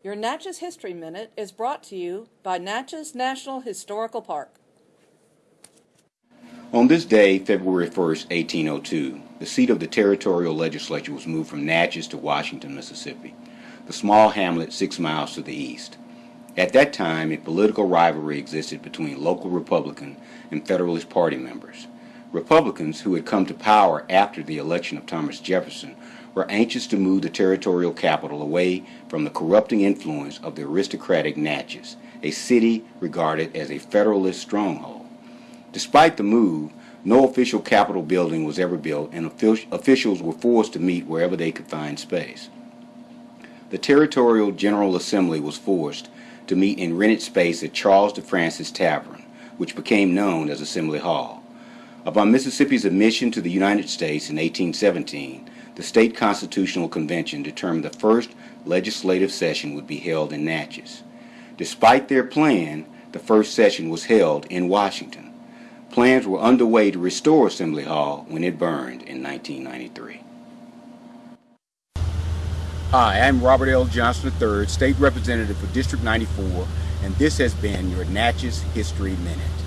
Your Natchez History Minute is brought to you by Natchez National Historical Park. On this day, February 1st, 1802, the seat of the territorial legislature was moved from Natchez to Washington, Mississippi, the small hamlet six miles to the east. At that time, a political rivalry existed between local Republican and Federalist Party members. Republicans, who had come to power after the election of Thomas Jefferson, were anxious to move the territorial capital away from the corrupting influence of the aristocratic Natchez, a city regarded as a Federalist stronghold. Despite the move, no official Capitol building was ever built, and officials were forced to meet wherever they could find space. The Territorial General Assembly was forced to meet in rented space at Charles de France's Tavern, which became known as Assembly Hall. Upon Mississippi's admission to the United States in 1817, the State Constitutional Convention determined the first legislative session would be held in Natchez. Despite their plan, the first session was held in Washington. Plans were underway to restore Assembly Hall when it burned in 1993. Hi, I'm Robert L. Johnson III, State Representative for District 94, and this has been your Natchez History Minute.